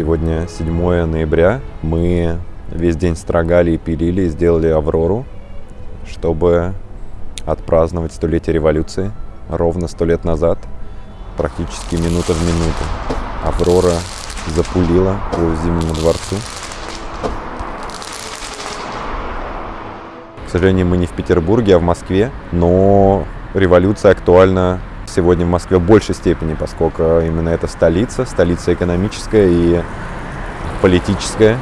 Сегодня 7 ноября. Мы весь день строгали и пилили, и сделали «Аврору», чтобы отпраздновать столетие революции. Ровно сто лет назад, практически минута в минуту, «Аврора» запулила по Зимнему дворцу. К сожалению, мы не в Петербурге, а в Москве, но революция актуальна сегодня в Москве в большей степени, поскольку именно это столица, столица экономическая и политическая.